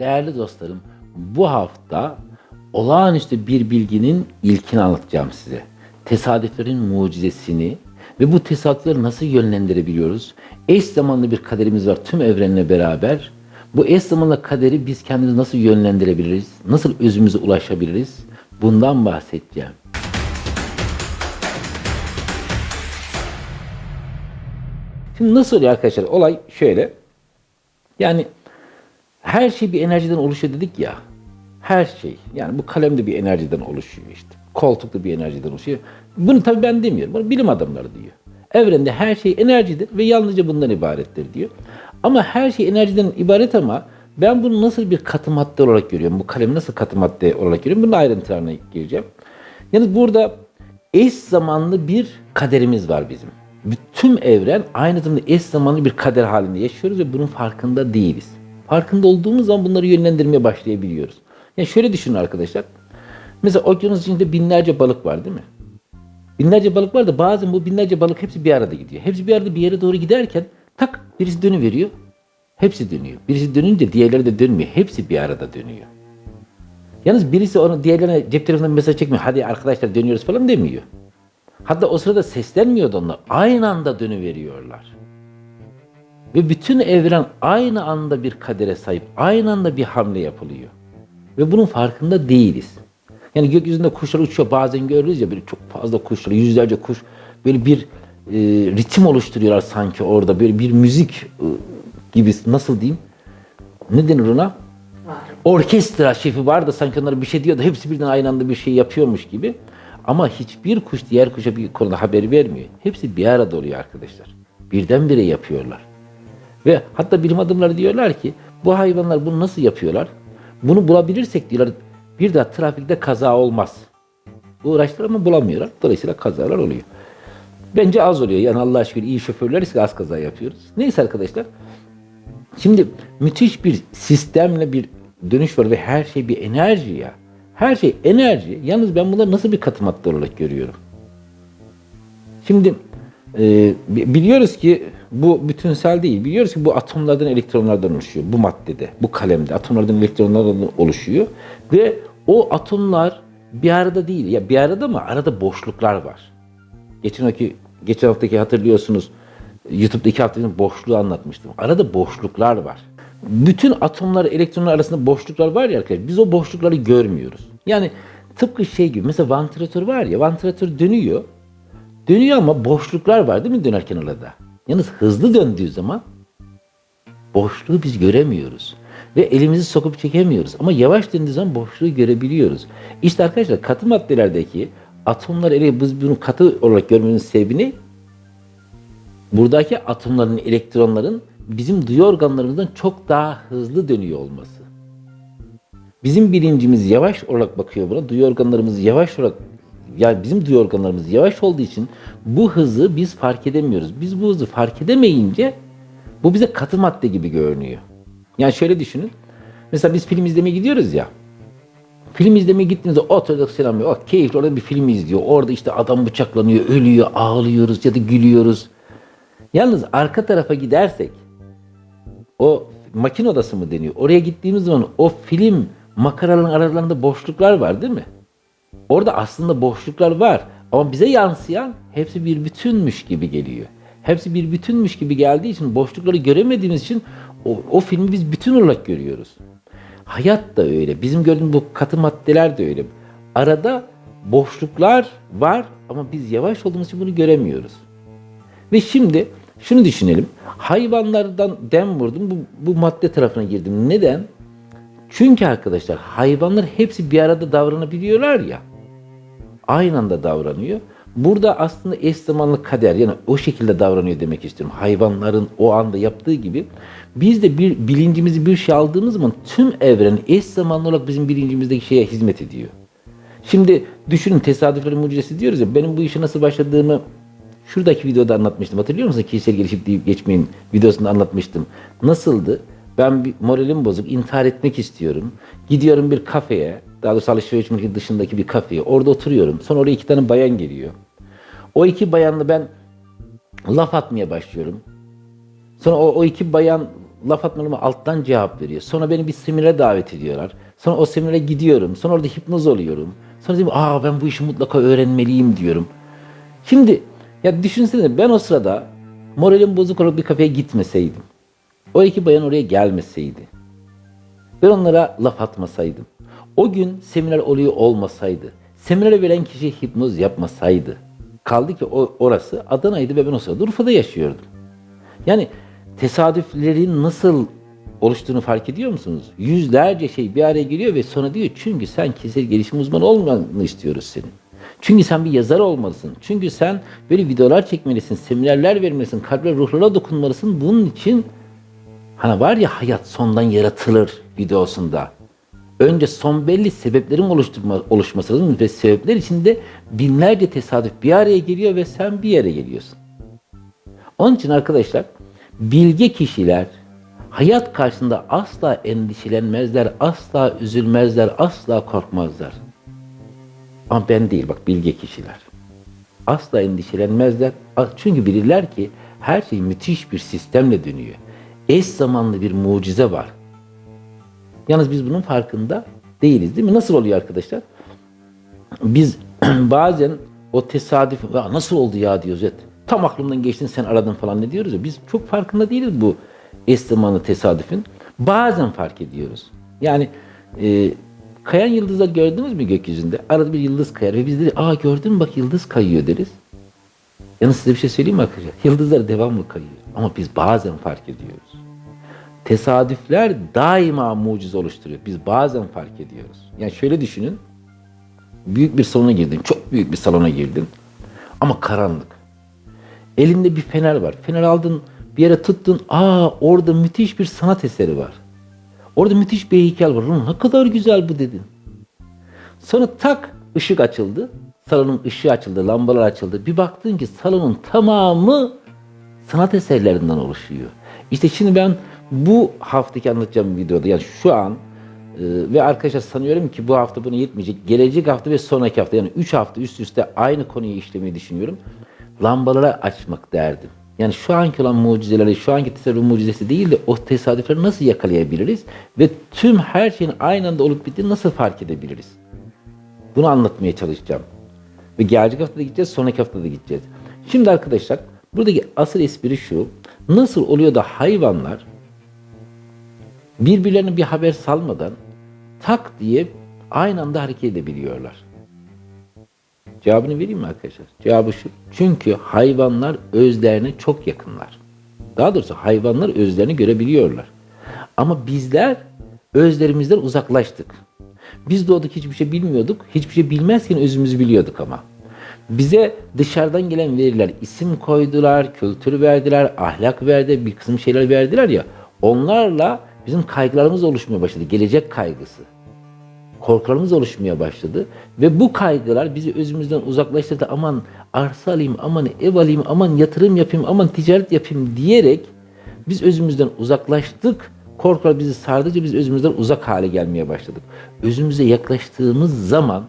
Değerli dostlarım, bu hafta olağanüstü bir bilginin ilkini anlatacağım size. Tesadüflerin mucizesini ve bu tesadüfleri nasıl yönlendirebiliyoruz? Eş zamanlı bir kaderimiz var tüm evrenle beraber. Bu eş zamanlı kaderi biz kendimizi nasıl yönlendirebiliriz? Nasıl özümüze ulaşabiliriz? Bundan bahsedeceğim. Şimdi nasıl oluyor arkadaşlar? Olay şöyle. Yani her şey bir enerjiden oluşuyor dedik ya. Her şey. Yani bu kalem de bir enerjiden oluşuyor işte. Koltuk da bir enerjiden oluşuyor. Bunu tabii ben demiyorum. Bunu bilim adamları diyor. Evrende her şey enerjidir ve yalnızca bundan ibarettir diyor. Ama her şey enerjiden ibaret ama ben bunu nasıl bir katı madde olarak görüyorum? Bu kalemi nasıl katı madde olarak görüyorum? Bunun ayrıntılarına gireceğim. Yani burada eş zamanlı bir kaderimiz var bizim. Tüm evren aynı zamanda eş zamanlı bir kader halinde yaşıyoruz ve bunun farkında değiliz. Farkında olduğumuz zaman bunları yönlendirmeye başlayabiliyoruz. Yani şöyle düşünün arkadaşlar. Mesela okyanus içinde binlerce balık var değil mi? Binlerce balık var da bazen bu binlerce balık hepsi bir arada gidiyor. Hepsi bir arada bir yere doğru giderken tak birisi dönüveriyor. Hepsi dönüyor. Birisi dönünce diğerleri de dönmüyor. Hepsi bir arada dönüyor. Yalnız birisi onu diğerlerine cep telefonundan mesaj çekmiyor. Hadi arkadaşlar dönüyoruz falan demiyor. Hatta o sırada seslenmiyor da onlar. Aynı anda dönüveriyorlar. Ve bütün evren aynı anda bir kadere sahip. Aynı anda bir hamle yapılıyor. Ve bunun farkında değiliz. Yani gökyüzünde kuşlar uçuyor bazen görürüz ya böyle çok fazla kuşlar, yüzlerce kuş böyle bir e, ritim oluşturuyorlar sanki orada. Böyle bir müzik e, gibi nasıl diyeyim? Ne denir ona? Orkestra şefi var da sanki onlara bir şey diyor da hepsi birden aynı anda bir şey yapıyormuş gibi. Ama hiçbir kuş diğer kuşa bir konuda haber vermiyor. Hepsi bir arada oluyor arkadaşlar. Birdenbire yapıyorlar. Ve hatta bilim adamları diyorlar ki bu hayvanlar bunu nasıl yapıyorlar? Bunu bulabilirsek diyorlar bir daha trafikte kaza olmaz. Uğraştılar ama bulamıyorlar. Dolayısıyla kazalar oluyor. Bence az oluyor. Yani Allah şükür iyi şoförleriz ki az kaza yapıyoruz. Neyse arkadaşlar. Şimdi müthiş bir sistemle bir dönüş var ve her şey bir enerji ya. Her şey enerji. Yalnız ben bunları nasıl bir katı olarak görüyorum? Şimdi e, biliyoruz ki bu bütünsel değil. Biliyoruz ki bu atomlardan, elektronlardan oluşuyor. Bu maddede, bu kalemde atomlardan, elektronlardan oluşuyor. Ve o atomlar bir arada değil. Ya bir arada mı? Arada boşluklar var. Geçen hafta, geçen haftaki hatırlıyorsunuz YouTube'daki haftanın boşluğu anlatmıştım. Arada boşluklar var. Bütün atomlar, elektronlar arasında boşluklar var ya arkadaşlar. Biz o boşlukları görmüyoruz. Yani tıpkı şey gibi mesela vantilatör var ya vantilatör dönüyor. Dönüyor ama boşluklar var değil mi dönerken arada? Yalnız hızlı döndüğü zaman boşluğu biz göremiyoruz. Ve elimizi sokup çekemiyoruz. Ama yavaş döndüğü zaman boşluğu görebiliyoruz. İşte arkadaşlar katı maddelerdeki atomlar ele biz bunu katı olarak görmemizin sebebi ne? Buradaki atomların, elektronların bizim duyu organlarımızdan çok daha hızlı dönüyor olması. Bizim bilincimiz yavaş olarak bakıyor buna. Duyu organlarımız yavaş olarak yani bizim duyu organlarımız yavaş olduğu için bu hızı biz fark edemiyoruz. Biz bu hızı fark edemeyince bu bize katı madde gibi görünüyor. Yani şöyle düşünün. Mesela biz film izlemeye gidiyoruz ya. Film izlemeye gittiğimizde oturduk selam o keyifli orada bir film izliyor. Orada işte adam bıçaklanıyor, ölüyor, ağlıyoruz ya da gülüyoruz. Yalnız arka tarafa gidersek o makine odası mı deniyor? Oraya gittiğimiz zaman o film makaraların aralarında boşluklar var değil mi? Orada aslında boşluklar var ama bize yansıyan hepsi bir bütünmüş gibi geliyor. Hepsi bir bütünmüş gibi geldiği için boşlukları göremediğimiz için o, o filmi biz bütün olarak görüyoruz. Hayat da öyle. Bizim gördüğümüz bu katı maddeler de öyle. Arada boşluklar var ama biz yavaş olduğumuz için bunu göremiyoruz. Ve şimdi şunu düşünelim. Hayvanlardan dem vurdum. Bu, bu madde tarafına girdim. Neden? Çünkü arkadaşlar hayvanlar hepsi bir arada davranabiliyorlar ya. Aynı anda davranıyor. Burada aslında eş zamanlı kader yani o şekilde davranıyor demek istiyorum. Hayvanların o anda yaptığı gibi biz de bir bilincimizi bir şey aldığımız zaman tüm evren eş zamanlı olarak bizim bilincimizdeki şeye hizmet ediyor. Şimdi düşünün tesadüflerin mucizesi diyoruz ya benim bu işe nasıl başladığımı şuradaki videoda anlatmıştım. Hatırlıyor musun? Kişisel gelişim deyip geçmeyin videosunda anlatmıştım. Nasıldı? Ben bir moralim bozuk, intihar etmek istiyorum. Gidiyorum bir kafeye, daha doğrusu alışveriş merkezi dışındaki bir kafeye. Orada oturuyorum. Sonra oraya iki tane bayan geliyor. O iki bayanla ben laf atmaya başlıyorum. Sonra o, o iki bayan laf atmalarıma alttan cevap veriyor. Sonra beni bir seminere davet ediyorlar. Sonra o seminere gidiyorum. Sonra orada hipnoz oluyorum. Sonra diyorum aa ben bu işi mutlaka öğrenmeliyim diyorum. Şimdi ya düşünsene ben o sırada moralim bozuk olarak bir kafeye gitmeseydim. O iki bayan oraya gelmeseydi. Ben onlara laf atmasaydım. O gün seminer oluyor olmasaydı. Seminere veren kişi hipnoz yapmasaydı. Kaldı ki o, orası Adana'ydı ve ben o sırada Urfa'da yaşıyordum. Yani tesadüflerin nasıl oluştuğunu fark ediyor musunuz? Yüzlerce şey bir araya geliyor ve sonra diyor çünkü sen kişisel gelişim uzmanı olmanı istiyoruz senin. Çünkü sen bir yazar olmalısın. Çünkü sen böyle videolar çekmelisin, seminerler vermelisin, kalbe ruhlara dokunmalısın. Bunun için hani var ya hayat sondan yaratılır videosunda. Önce son belli sebeplerin oluşturma, oluşması lazım ve sebepler içinde binlerce tesadüf bir araya geliyor ve sen bir yere geliyorsun. Onun için arkadaşlar bilge kişiler hayat karşısında asla endişelenmezler, asla üzülmezler, asla korkmazlar. Ama ben değil bak bilge kişiler. Asla endişelenmezler. Çünkü bilirler ki her şey müthiş bir sistemle dönüyor. Eş zamanlı bir mucize var. Yalnız biz bunun farkında değiliz değil mi? Nasıl oluyor arkadaşlar? Biz bazen o tesadüf ya nasıl oldu ya diyoruz. Evet. Tam aklımdan geçtin sen aradın falan ne diyoruz ya. Biz çok farkında değiliz bu eş zamanlı tesadüfün. Bazen fark ediyoruz. Yani e, kayan yıldızlar gördünüz mü gökyüzünde? Arada bir yıldız kayar ve biz de aa gördün mü bak yıldız kayıyor deriz. Yalnız size bir şey söyleyeyim mi arkadaşlar? Yıldızlar devamlı kayıyor. Ama biz bazen fark ediyoruz. Tesadüfler daima mucize oluşturuyor. Biz bazen fark ediyoruz. Yani şöyle düşünün. Büyük bir salona girdin. Çok büyük bir salona girdin. Ama karanlık. Elinde bir fener var. Fener aldın bir yere tuttun. Aa orada müthiş bir sanat eseri var. Orada müthiş bir heykel var. Ne kadar güzel bu dedin. Sonra tak ışık açıldı. Salonun ışığı açıldı, lambalar açıldı. Bir baktın ki salonun tamamı sanat eserlerinden oluşuyor. İşte şimdi ben bu haftaki anlatacağım videoda yani şu an e, ve arkadaşlar sanıyorum ki bu hafta bunu yetmeyecek. Gelecek hafta ve sonraki hafta yani 3 hafta üst üste aynı konuyu işlemeyi düşünüyorum. Lambalara açmak derdim. Yani şu anki olan mucizeleri, şu anki tesadüf mucizesi değil de o tesadüfleri nasıl yakalayabiliriz ve tüm her şeyin aynı anda olup bittiğini nasıl fark edebiliriz? Bunu anlatmaya çalışacağım. Ve gelecek hafta da gideceğiz, sonraki hafta da gideceğiz. Şimdi arkadaşlar buradaki asıl espri şu. Nasıl oluyor da hayvanlar birbirlerine bir haber salmadan tak diye aynı anda hareket edebiliyorlar. Cevabını vereyim mi arkadaşlar? Cevabı şu. Çünkü hayvanlar özlerine çok yakınlar. Daha doğrusu hayvanlar özlerini görebiliyorlar. Ama bizler özlerimizden uzaklaştık. Biz doğduk hiçbir şey bilmiyorduk. Hiçbir şey bilmezken özümüzü biliyorduk ama. Bize dışarıdan gelen veriler isim koydular, kültür verdiler, ahlak verdi, bir kısım şeyler verdiler ya. Onlarla bizim kaygılarımız oluşmaya başladı. Gelecek kaygısı. Korkularımız oluşmaya başladı. Ve bu kaygılar bizi özümüzden uzaklaştırdı. Aman arsa alayım, aman ev alayım, aman yatırım yapayım, aman ticaret yapayım diyerek biz özümüzden uzaklaştık. Korkular bizi sardıkça biz özümüzden uzak hale gelmeye başladık. Özümüze yaklaştığımız zaman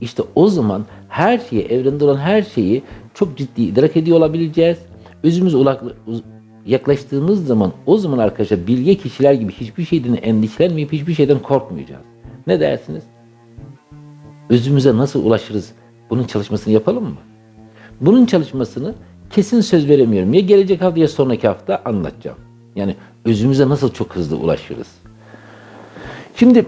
işte o zaman her şeyi, evrende olan her şeyi çok ciddi idrak ediyor olabileceğiz. Özümüze yaklaştığımız zaman o zaman arkadaşlar bilge kişiler gibi hiçbir şeyden endişelenmeyip hiçbir şeyden korkmayacağız. Ne dersiniz? Özümüze nasıl ulaşırız? Bunun çalışmasını yapalım mı? Bunun çalışmasını kesin söz veremiyorum. Ya gelecek hafta ya sonraki hafta anlatacağım. Yani özümüze nasıl çok hızlı ulaşırız? Şimdi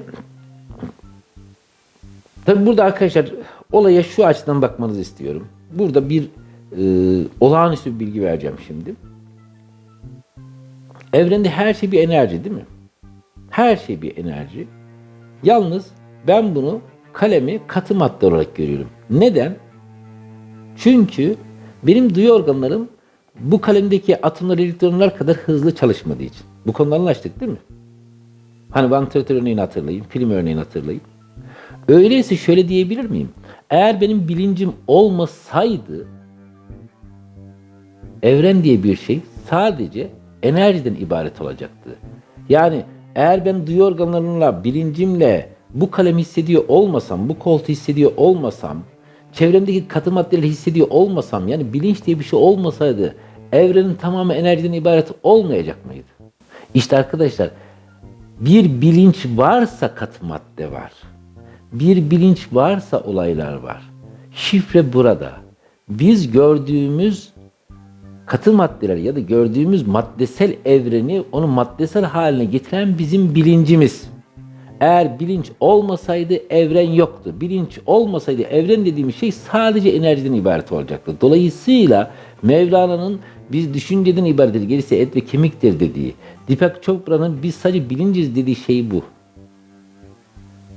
tabi burada arkadaşlar olaya şu açıdan bakmanızı istiyorum. Burada bir e, olağanüstü bir bilgi vereceğim şimdi. Evrende her şey bir enerji değil mi? Her şey bir enerji. Yalnız ben bunu kalemi katı madde olarak görüyorum. Neden? Çünkü benim duyu organlarım bu kalemdeki atomlar, elektronlar kadar hızlı çalışmadığı için. Bu konuda anlaştık değil mi? Hani vantilatör örneğini hatırlayın, film örneğini hatırlayın. Öyleyse şöyle diyebilir miyim? Eğer benim bilincim olmasaydı evren diye bir şey sadece enerjiden ibaret olacaktı. Yani eğer ben duyu organlarımla, bilincimle bu kalemi hissediyor olmasam, bu koltuğu hissediyor olmasam, çevremdeki katı maddeleri hissediyor olmasam, yani bilinç diye bir şey olmasaydı evrenin tamamı enerjiden ibaret olmayacak mıydı? İşte arkadaşlar bir bilinç varsa katı madde var. Bir bilinç varsa olaylar var. Şifre burada. Biz gördüğümüz katı maddeler ya da gördüğümüz maddesel evreni onu maddesel haline getiren bizim bilincimiz. Eğer bilinç olmasaydı evren yoktu. Bilinç olmasaydı evren dediğimiz şey sadece enerjiden ibaret olacaktı. Dolayısıyla Mevlana'nın biz düşünceden ibarettir, gerisi et ve kemiktir dediği, Deepak Chopra'nın biz sadece bilinciz dediği şey bu.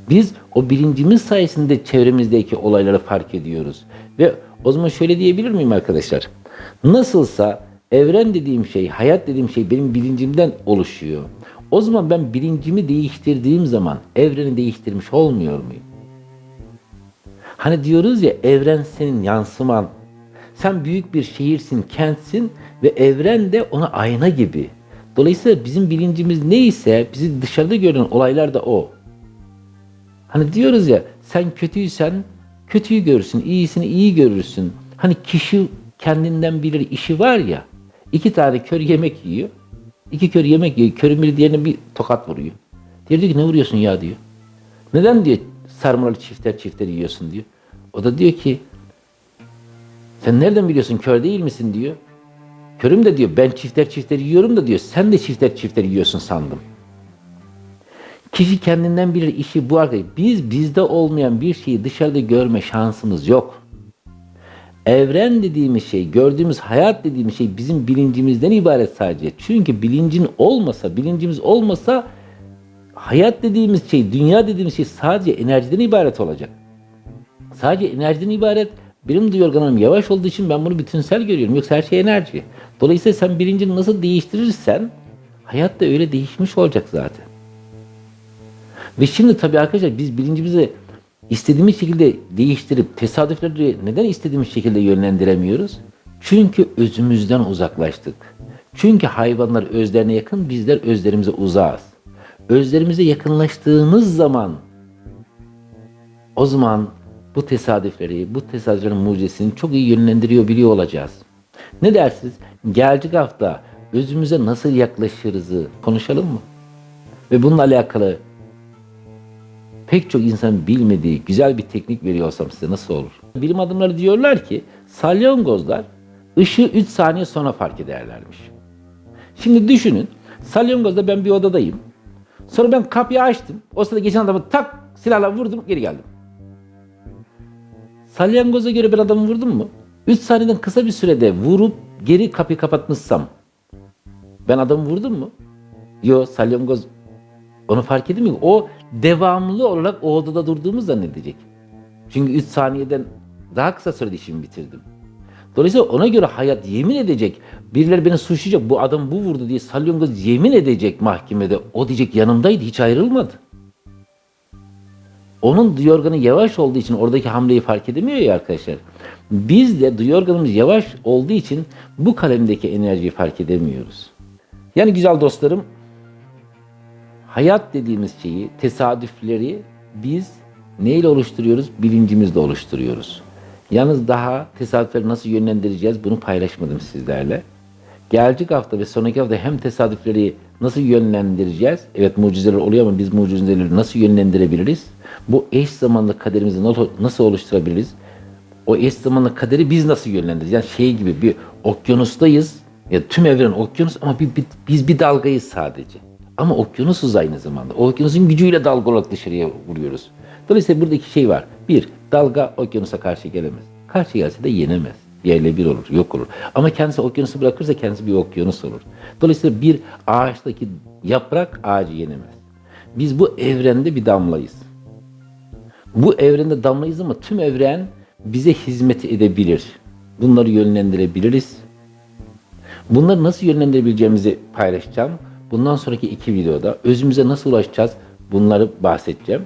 Biz o bilincimiz sayesinde çevremizdeki olayları fark ediyoruz. Ve o zaman şöyle diyebilir miyim arkadaşlar? Nasılsa evren dediğim şey, hayat dediğim şey benim bilincimden oluşuyor. O zaman ben bilincimi değiştirdiğim zaman evreni değiştirmiş olmuyor muyum? Hani diyoruz ya evren senin yansıman. Sen büyük bir şehirsin, kentsin ve evren de ona ayna gibi. Dolayısıyla bizim bilincimiz neyse bizi dışarıda gören olaylar da o. Hani diyoruz ya sen kötüysen kötüyü görürsün, iyisini iyi görürsün. Hani kişi kendinden bilir işi var ya. iki tane kör yemek yiyor. İki kör yemek yiyor. Körün biri diğerine bir tokat vuruyor. Diğeri diyor ki ne vuruyorsun ya diyor. Neden diyor sarmalı çifter çifter yiyorsun diyor. O da diyor ki sen nereden biliyorsun kör değil misin diyor. Körüm de diyor ben çifter çifter yiyorum da diyor sen de çifter çifter yiyorsun sandım. Kişi kendinden bilir işi bu arkadaş. Biz bizde olmayan bir şeyi dışarıda görme şansımız yok. Evren dediğimiz şey, gördüğümüz hayat dediğimiz şey bizim bilincimizden ibaret sadece. Çünkü bilincin olmasa, bilincimiz olmasa hayat dediğimiz şey, dünya dediğimiz şey sadece enerjiden ibaret olacak. Sadece enerjiden ibaret. Benim duyu organım yavaş olduğu için ben bunu bütünsel görüyorum. Yoksa her şey enerji. Dolayısıyla sen bilincini nasıl değiştirirsen hayat da öyle değişmiş olacak zaten. Ve şimdi tabii arkadaşlar biz bilincimizi istediğimiz şekilde değiştirip tesadüfleri neden istediğimiz şekilde yönlendiremiyoruz? Çünkü özümüzden uzaklaştık. Çünkü hayvanlar özlerine yakın, bizler özlerimize uzağız. Özlerimize yakınlaştığımız zaman o zaman bu tesadüfleri, bu tesadüflerin mucizesini çok iyi yönlendiriyor biliyor olacağız. Ne dersiniz? Gelecek hafta özümüze nasıl yaklaşırızı konuşalım mı? Ve bununla alakalı pek çok insan bilmediği güzel bir teknik veriyorsam size nasıl olur? Bilim adamları diyorlar ki salyangozlar ışığı 3 saniye sonra fark ederlermiş. Şimdi düşünün salyangozda ben bir odadayım. Sonra ben kapıyı açtım. O sırada geçen adamı tak silahla vurdum geri geldim. Salyangoza göre ben adamı vurdum mu? 3 saniyeden kısa bir sürede vurup geri kapıyı kapatmışsam ben adamı vurdum mu? Yo salyangoz onu fark edemiyor. O devamlı olarak o odada durduğumu zannedecek. Çünkü 3 saniyeden daha kısa sürede işimi bitirdim. Dolayısıyla ona göre hayat yemin edecek. Birileri beni suçlayacak. Bu adam bu vurdu diye salyangoz yemin edecek mahkemede. O diyecek yanımdaydı hiç ayrılmadı. Onun duyu organı yavaş olduğu için oradaki hamleyi fark edemiyor ya arkadaşlar. Biz de duyu organımız yavaş olduğu için bu kalemdeki enerjiyi fark edemiyoruz. Yani güzel dostlarım hayat dediğimiz şeyi, tesadüfleri biz neyle oluşturuyoruz? Bilincimizle oluşturuyoruz. Yalnız daha tesadüfleri nasıl yönlendireceğiz bunu paylaşmadım sizlerle. Gelecek hafta ve sonraki hafta hem tesadüfleri nasıl yönlendireceğiz? Evet mucizeler oluyor ama biz mucizeleri nasıl yönlendirebiliriz? Bu eş zamanlı kaderimizi nasıl oluşturabiliriz? O eş zamanlı kaderi biz nasıl yönlendireceğiz? Yani şey gibi bir okyanustayız. Ya tüm evren okyanus ama bir, bir, biz bir dalgayız sadece. Ama okyanusuz aynı zamanda. O okyanusun gücüyle dalga olarak dışarıya vuruyoruz. Dolayısıyla buradaki şey var. Bir, dalga okyanusa karşı gelemez. Karşı gelse de yenemez. Yerle bir olur, yok olur. Ama kendisi okyanusu bırakırsa kendisi bir okyanus olur. Dolayısıyla bir ağaçtaki yaprak ağacı yenemez. Biz bu evrende bir damlayız. Bu evrende damlayız ama tüm evren bize hizmet edebilir. Bunları yönlendirebiliriz. Bunları nasıl yönlendirebileceğimizi paylaşacağım. Bundan sonraki iki videoda özümüze nasıl ulaşacağız bunları bahsedeceğim.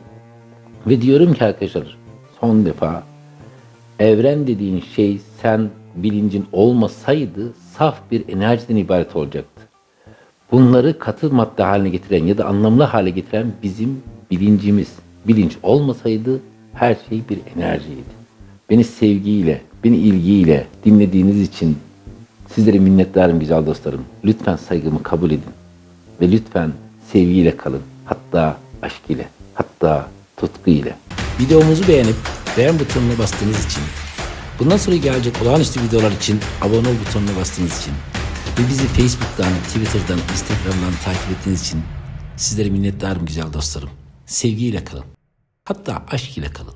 Ve diyorum ki arkadaşlar son defa evren dediğin şey sen bilincin olmasaydı saf bir enerjiden ibaret olacaktı. Bunları katı madde haline getiren ya da anlamlı hale getiren bizim bilincimiz. Bilinç olmasaydı her şey bir enerjiydi. Beni sevgiyle, beni ilgiyle dinlediğiniz için sizlere minnettarım güzel dostlarım. Lütfen saygımı kabul edin. Ve lütfen sevgiyle kalın. Hatta aşk ile. Hatta tutku ile. Videomuzu beğenip beğen butonuna bastığınız için, bundan sonra gelecek olağanüstü videolar için abone ol butonuna bastığınız için ve bizi Facebook'tan, Twitter'dan, Instagram'dan takip ettiğiniz için sizlere minnettarım güzel dostlarım. Sevgiyle kalın. Hatta aşk ile kalın.